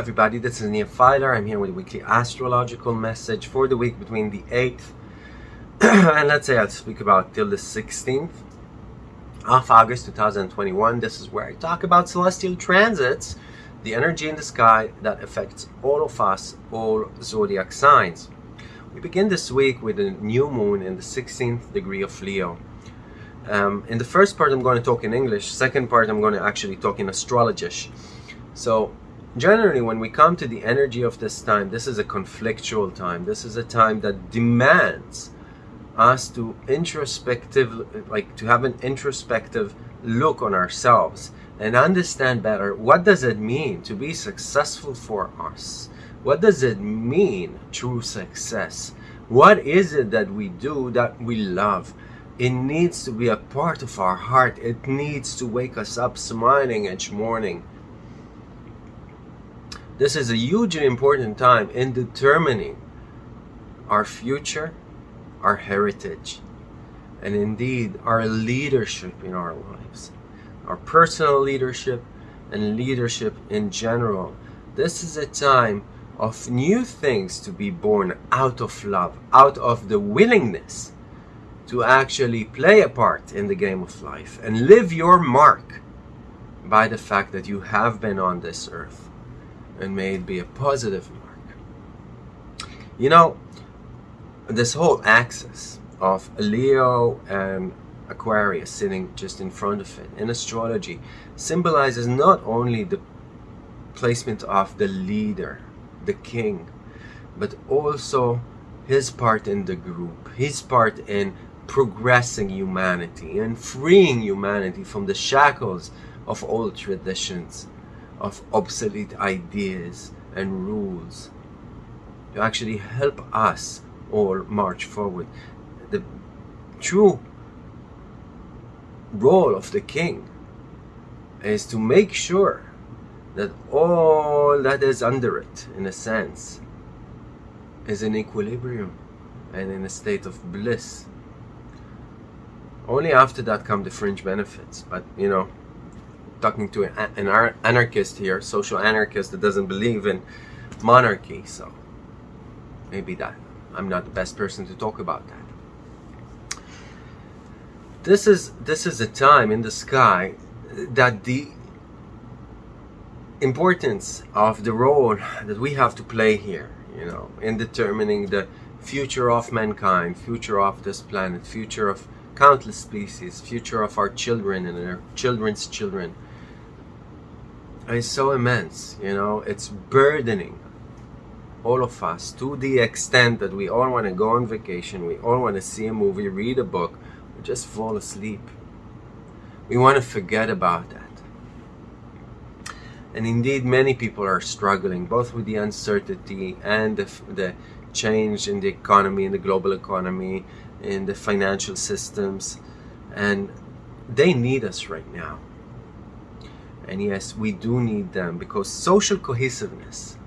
everybody, this is Nia Filer. I'm here with a weekly astrological message for the week between the 8th and let's say I'll speak about till the 16th of August 2021. This is where I talk about celestial transits, the energy in the sky that affects all of us, all zodiac signs. We begin this week with a new moon in the 16th degree of Leo. Um, in the first part I'm going to talk in English, second part I'm going to actually talk in astrologish. So generally when we come to the energy of this time, this is a conflictual time. This is a time that demands us to introspective, like to have an introspective look on ourselves and understand better what does it mean to be successful for us? What does it mean true success? What is it that we do that we love? It needs to be a part of our heart. It needs to wake us up smiling each morning. This is a hugely important time in determining our future our heritage, and indeed our leadership in our lives, our personal leadership and leadership in general. This is a time of new things to be born out of love, out of the willingness to actually play a part in the game of life and live your mark by the fact that you have been on this earth and may it be a positive mark. You know, this whole axis of Leo and Aquarius sitting just in front of it in astrology symbolizes not only the placement of the leader, the king, but also his part in the group, his part in progressing humanity and freeing humanity from the shackles of old traditions, of obsolete ideas and rules, to actually help us all march forward. The true role of the king is to make sure that all that is under it, in a sense, is in equilibrium and in a state of bliss. Only after that come the fringe benefits. But, you know, talking to an anarchist here, social anarchist that doesn't believe in monarchy, so maybe that I'm not the best person to talk about that. This is this is a time in the sky that the importance of the role that we have to play here, you know, in determining the future of mankind, future of this planet, future of countless species, future of our children and our children's children is so immense, you know, it's burdening all of us to the extent that we all want to go on vacation, we all want to see a movie, read a book, just fall asleep. We want to forget about that. And indeed, many people are struggling both with the uncertainty and the, the change in the economy, in the global economy, in the financial systems. And they need us right now. And yes, we do need them because social cohesiveness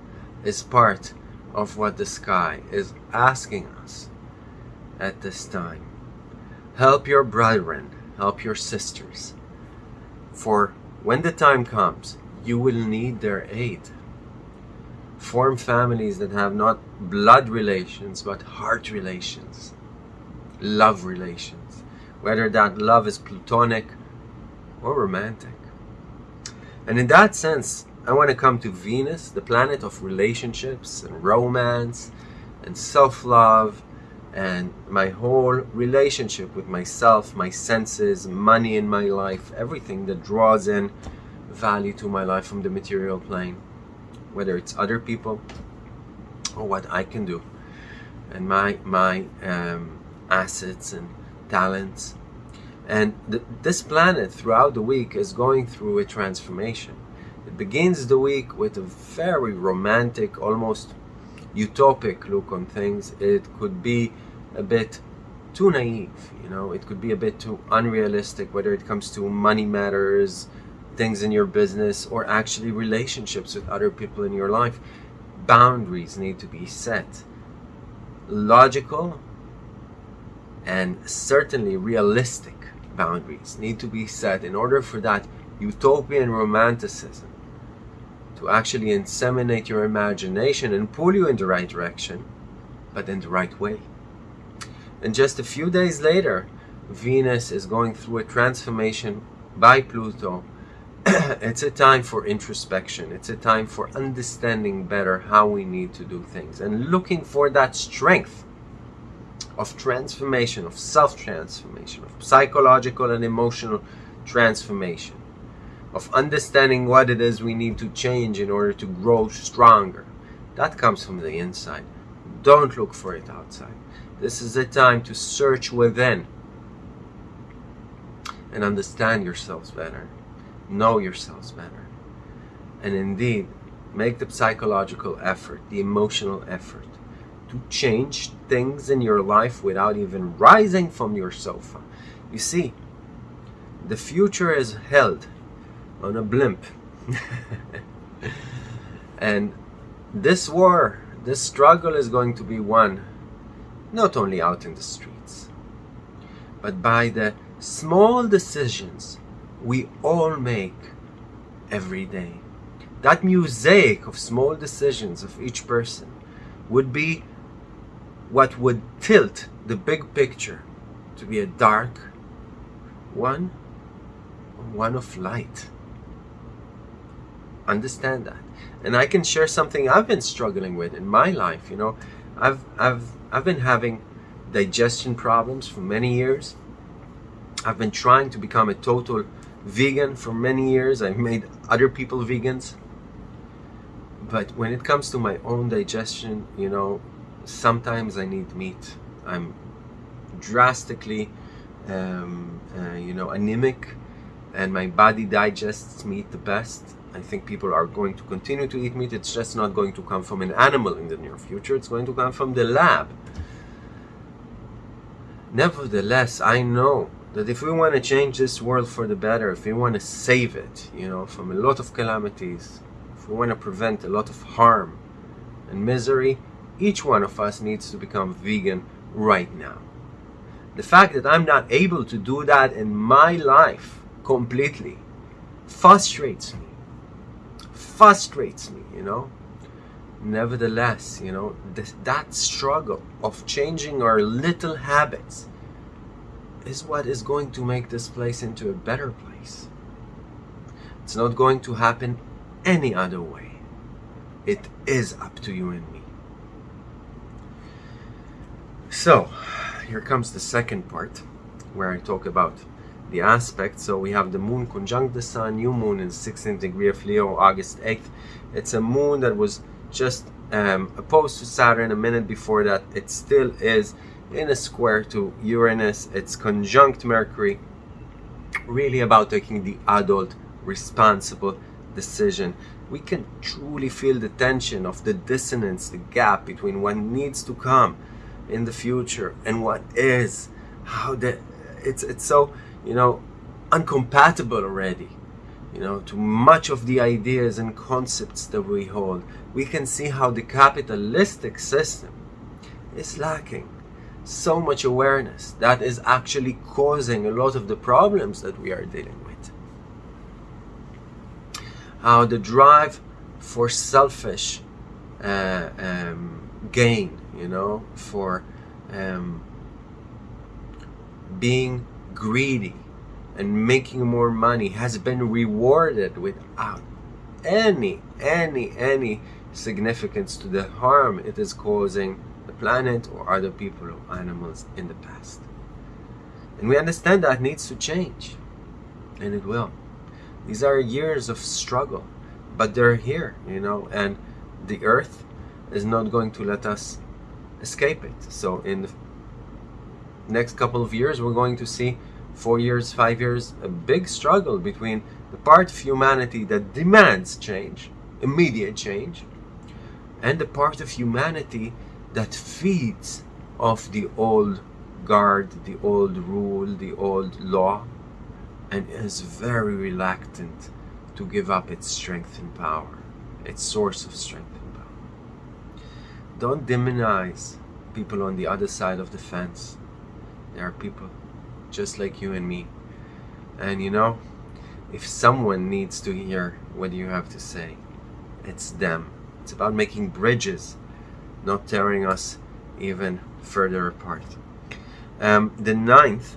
is part of what the sky is asking us at this time. Help your brethren, help your sisters, for when the time comes, you will need their aid. Form families that have not blood relations, but heart relations, love relations, whether that love is platonic or romantic. And in that sense, I want to come to Venus, the planet of relationships and romance and self-love and my whole relationship with myself, my senses, money in my life, everything that draws in value to my life from the material plane, whether it's other people or what I can do and my, my um, assets and talents. And th this planet throughout the week is going through a transformation it begins the week with a very romantic, almost utopic look on things. It could be a bit too naive, you know, it could be a bit too unrealistic, whether it comes to money matters, things in your business, or actually relationships with other people in your life. Boundaries need to be set. Logical and certainly realistic boundaries need to be set in order for that utopian romanticism to actually inseminate your imagination and pull you in the right direction, but in the right way. And just a few days later, Venus is going through a transformation by Pluto. it's a time for introspection. It's a time for understanding better how we need to do things and looking for that strength of transformation, of self-transformation, of psychological and emotional transformation, of understanding what it is we need to change in order to grow stronger. That comes from the inside. Don't look for it outside. This is a time to search within and understand yourselves better, know yourselves better, and indeed make the psychological effort, the emotional effort change things in your life without even rising from your sofa. You see, the future is held on a blimp. and this war, this struggle is going to be won not only out in the streets, but by the small decisions we all make every day. That mosaic of small decisions of each person would be what would tilt the big picture to be a dark one, one of light. Understand that. And I can share something I've been struggling with in my life. You know, I've, I've, I've been having digestion problems for many years. I've been trying to become a total vegan for many years. I've made other people vegans. But when it comes to my own digestion, you know, sometimes I need meat. I'm drastically, um, uh, you know, anemic and my body digests meat the best. I think people are going to continue to eat meat. It's just not going to come from an animal in the near future. It's going to come from the lab. Nevertheless, I know that if we want to change this world for the better, if we want to save it, you know, from a lot of calamities, if we want to prevent a lot of harm and misery, each one of us needs to become vegan right now. The fact that I'm not able to do that in my life completely frustrates me. Frustrates me, you know. Nevertheless, you know, this, that struggle of changing our little habits is what is going to make this place into a better place. It's not going to happen any other way. It is up to you and me. So, here comes the second part where I talk about the aspects. So we have the moon conjunct the sun, new moon in 16th degree of Leo, August 8th. It's a moon that was just um, opposed to Saturn a minute before that. It still is in a square to Uranus. It's conjunct Mercury. Really about taking the adult, responsible decision. We can truly feel the tension of the dissonance, the gap between what needs to come in the future and what is. How that it's it's so you know uncompatible already you know to much of the ideas and concepts that we hold we can see how the capitalistic system is lacking so much awareness that is actually causing a lot of the problems that we are dealing with. How the drive for selfish uh, um, gain, you know, for um, being greedy and making more money has been rewarded without any, any, any significance to the harm it is causing the planet or other people or animals in the past. And we understand that needs to change. And it will. These are years of struggle, but they're here, you know, and the earth is not going to let us escape it. So in the next couple of years, we're going to see four years, five years, a big struggle between the part of humanity that demands change, immediate change, and the part of humanity that feeds off the old guard, the old rule, the old law, and is very reluctant to give up its strength and power, its source of strength. Don't demonize people on the other side of the fence. There are people just like you and me. And you know, if someone needs to hear what you have to say, it's them. It's about making bridges, not tearing us even further apart. Um, the ninth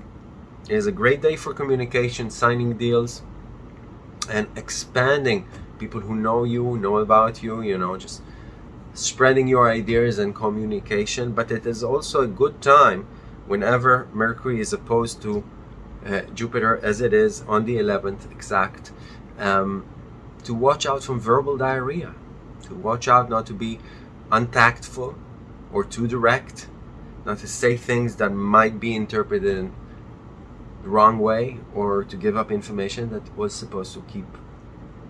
is a great day for communication, signing deals, and expanding people who know you, know about you, you know, just spreading your ideas and communication. But it is also a good time whenever Mercury is opposed to uh, Jupiter, as it is on the 11th exact, um, to watch out from verbal diarrhea, to watch out not to be untactful or too direct, not to say things that might be interpreted in the wrong way or to give up information that was supposed to keep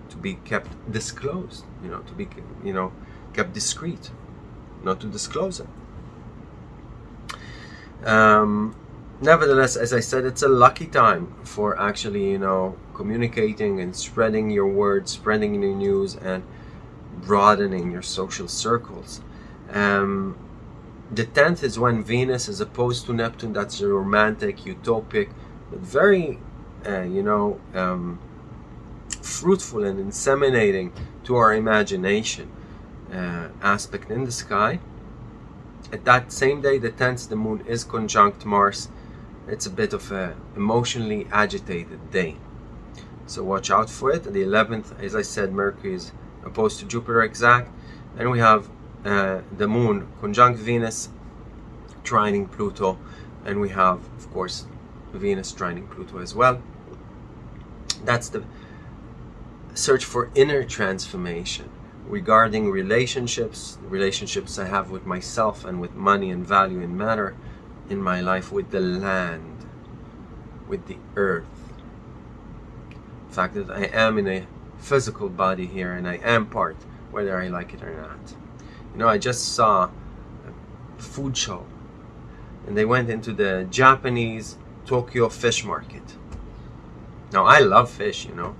to be kept disclosed you know to be you know kept discreet not to disclose it um, nevertheless as I said it's a lucky time for actually you know communicating and spreading your word, spreading your news and broadening your social circles um, the 10th is when Venus is opposed to Neptune. That's a romantic, utopic, but very, uh, you know, um, fruitful and inseminating to our imagination uh, aspect in the sky. At that same day, the 10th, the moon is conjunct Mars. It's a bit of a emotionally agitated day. So watch out for it. The 11th, as I said, Mercury is opposed to Jupiter exact. And we have uh, the moon conjunct Venus, trining Pluto, and we have, of course, Venus trining Pluto as well. That's the search for inner transformation regarding relationships, relationships I have with myself and with money and value and matter in my life, with the land, with the earth. The fact that I am in a physical body here and I am part, whether I like it or not. You know, I just saw a food show and they went into the Japanese Tokyo fish market. Now, I love fish, you know.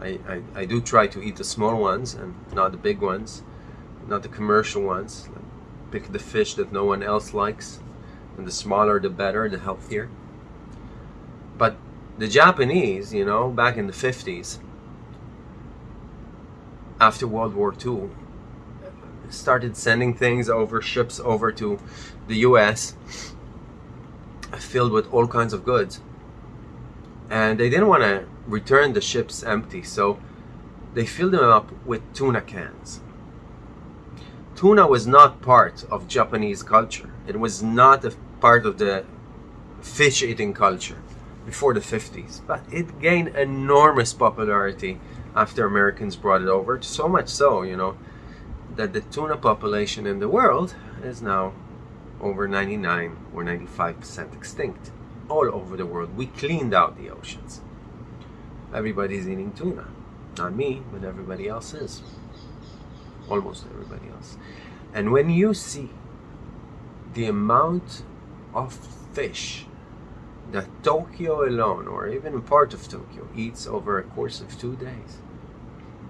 I, I, I do try to eat the small ones and not the big ones, not the commercial ones. Pick the fish that no one else likes, and the smaller the better, the healthier. But the Japanese, you know, back in the 50s, after World War II, started sending things over ships over to the US filled with all kinds of goods and they didn't want to return the ships empty so they filled them up with tuna cans tuna was not part of Japanese culture it was not a part of the fish eating culture before the 50s but it gained enormous popularity after Americans brought it over so much so you know that the tuna population in the world is now over 99 or 95% extinct all over the world. We cleaned out the oceans. Everybody's eating tuna. Not me, but everybody else is. Almost everybody else. And when you see the amount of fish that Tokyo alone, or even a part of Tokyo, eats over a course of two days,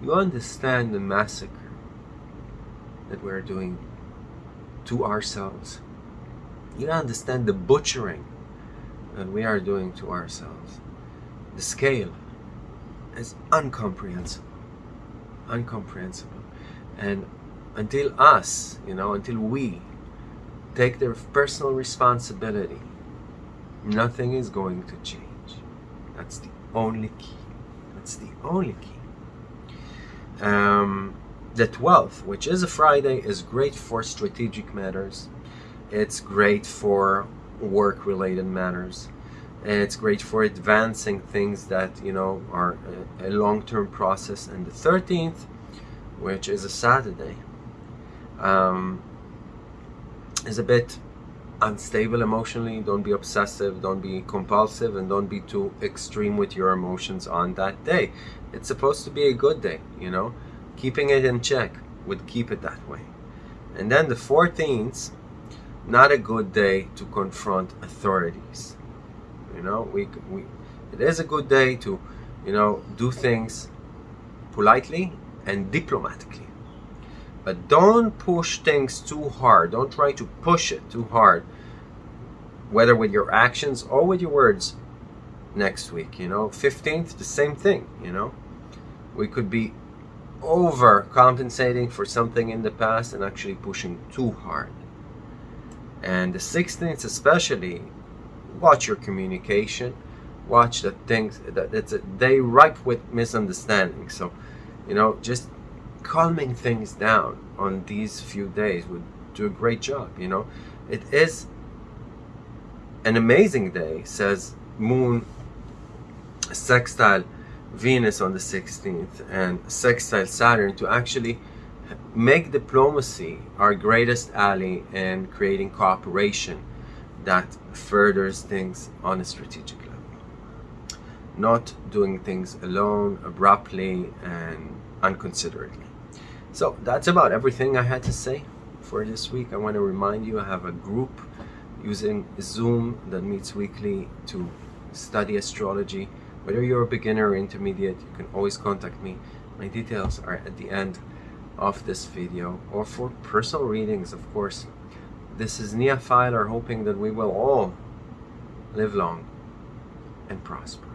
you understand the massacre that we're doing to ourselves. You understand the butchering that we are doing to ourselves. The scale is incomprehensible. Incomprehensible. And until us, you know, until we take their personal responsibility, nothing is going to change. That's the only key. That's the only key. Um, the 12th, which is a Friday, is great for strategic matters. It's great for work-related matters. It's great for advancing things that, you know, are a, a long-term process. And the 13th, which is a Saturday, um, is a bit unstable emotionally. Don't be obsessive, don't be compulsive, and don't be too extreme with your emotions on that day. It's supposed to be a good day, you know keeping it in check would keep it that way. And then the 14th, not a good day to confront authorities. You know, we, we it is a good day to, you know, do things politely and diplomatically. But don't push things too hard. Don't try to push it too hard, whether with your actions or with your words next week, you know. 15th, the same thing, you know. We could be overcompensating for something in the past and actually pushing too hard. And the 16th especially, watch your communication, watch the things that it's a, they ripe with misunderstanding. So, you know, just calming things down on these few days would do a great job, you know. It is an amazing day, says Moon sextile Venus on the 16th and sextile Saturn to actually make diplomacy our greatest ally in creating cooperation that furthers things on a strategic level. Not doing things alone, abruptly, and unconsiderately. So that's about everything I had to say for this week. I want to remind you I have a group using Zoom that meets weekly to study astrology. Whether you're a beginner or intermediate, you can always contact me. My details are at the end of this video or for personal readings, of course. This is Filer hoping that we will all live long and prosper.